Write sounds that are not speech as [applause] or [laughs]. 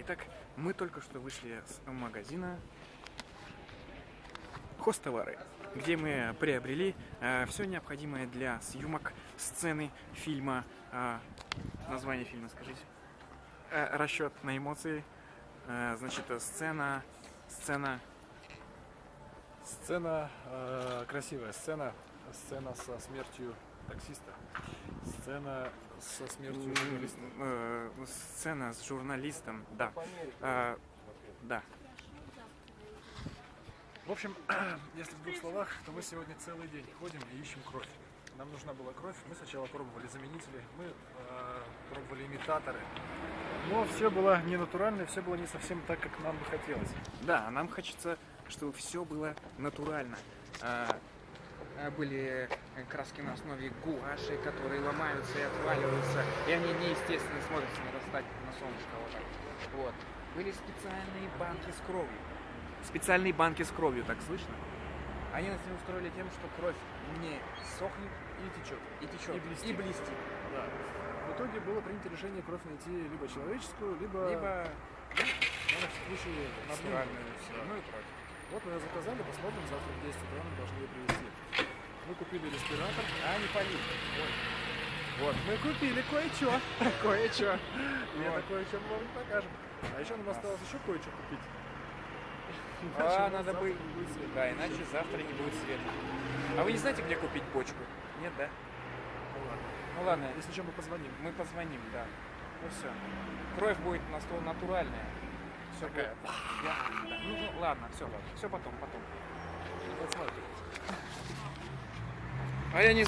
Итак, мы только что вышли с магазина Хостовары, где мы приобрели э, все необходимое для съемок сцены фильма. э, название фильма скажите. Э, расчет на эмоции. Э, значит, сцена, сцена. Сцена, э, красивая сцена, сцена со смертью таксиста, сцена со смертью журналиста. э, сцена с журналистом, да. Э, да. В общем, [clears throat] если в двух словах, то мы сегодня целый день ходим и ищем кровь. Нам нужна была кровь, мы сначала пробовали заменители, мы э, пробовали имитаторы, но все было не натурально, все было не совсем так, как нам бы хотелось. Да, нам хочется, чтобы все было натурально. А, были э, краски на основе гуаши, которые ломаются и отваливаются, и они неестественно смотрятся, надо встать на солнышко вот так. Вот. Были специальные банки с кровью. Специальные банки с кровью, так слышно? Они нас не устроили тем, что кровь не сохнет И течет. и течет. И блестит. И блестит. Да. В итоге было принято решение кровь найти либо человеческую, либо, Либо в данном случае натуральную. Ну и кровь. Вот мы ее заказали, посмотрим, завтра в 10 утра нам должны ее привезти. Купили респиратор. А, не полит. Вот, мы купили кое-что. [laughs] Кое-что. Это кое-что мы вам не покажем. А еще нам осталось еще кое-что купить. [laughs] А, надо бы... Да, иначе завтра не будет света. А вы не знаете, где купить бочку? Нет, да? Ну ладно. Ну ладно, Если что, мы позвоним. мы позвоним, да. Ну все. Кровь будет на стол натуральная. Все будет. Ну, ну, ладно, все, все потом, потом. Вот смотри. А я не